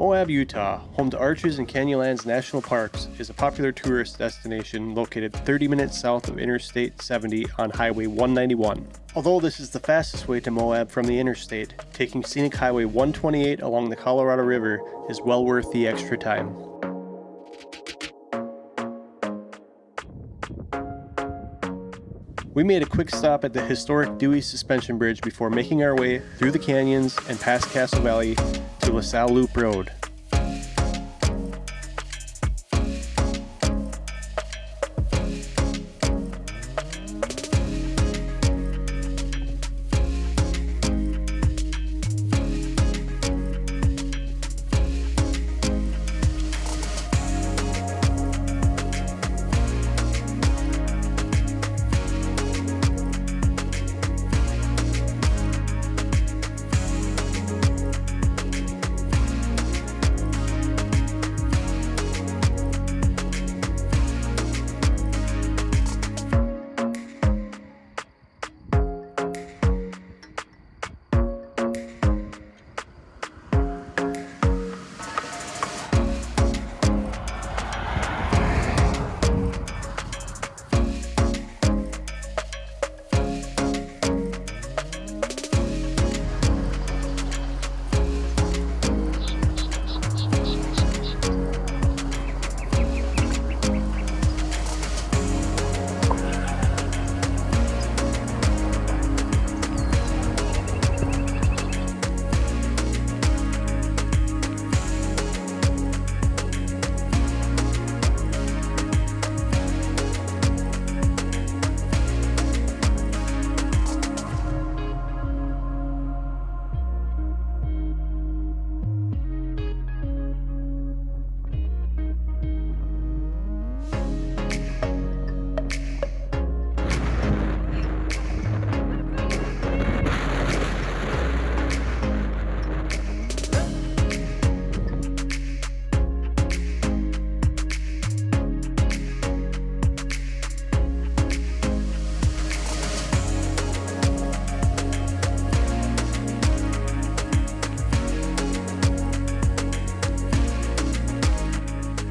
Moab, Utah, home to Arches and Canyonlands National Parks, is a popular tourist destination located 30 minutes south of Interstate 70 on Highway 191. Although this is the fastest way to Moab from the interstate, taking scenic Highway 128 along the Colorado River is well worth the extra time. We made a quick stop at the historic Dewey Suspension Bridge before making our way through the canyons and past Castle Valley to La Sal Loop Road.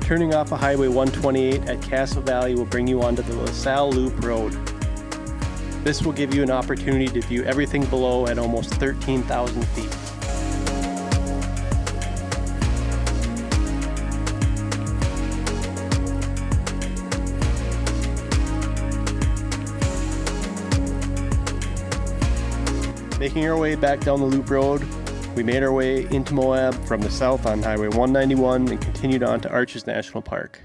Turning off of Highway 128 at Castle Valley will bring you onto the La Sal Loop Road. This will give you an opportunity to view everything below at almost 13,000 feet. Making our way back down the loop road, we made our way into Moab from the south on Highway 191 and continued on to Arches National Park.